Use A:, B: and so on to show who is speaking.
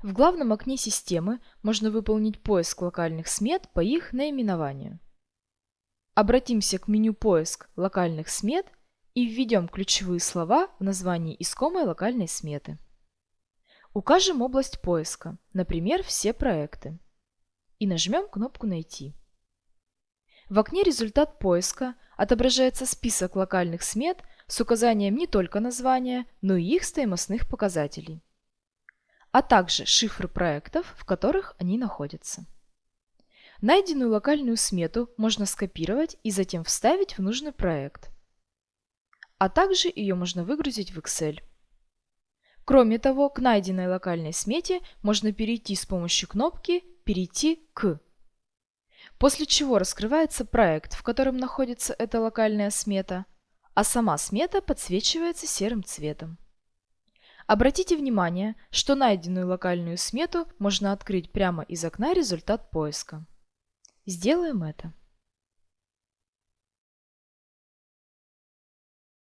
A: В главном окне системы можно выполнить поиск локальных смет по их наименованию. Обратимся к меню «Поиск локальных смет» и введем ключевые слова в названии искомой локальной сметы. Укажем область поиска, например, «Все проекты» и нажмем кнопку «Найти». В окне «Результат поиска» отображается список локальных смет с указанием не только названия, но и их стоимостных показателей а также шифры проектов, в которых они находятся. Найденную локальную смету можно скопировать и затем вставить в нужный проект. А также ее можно выгрузить в Excel. Кроме того, к найденной локальной смете можно перейти с помощью кнопки «Перейти к». После чего раскрывается проект, в котором находится эта локальная смета, а сама смета подсвечивается серым цветом. Обратите внимание, что найденную локальную смету можно открыть прямо из окна результат поиска. Сделаем это.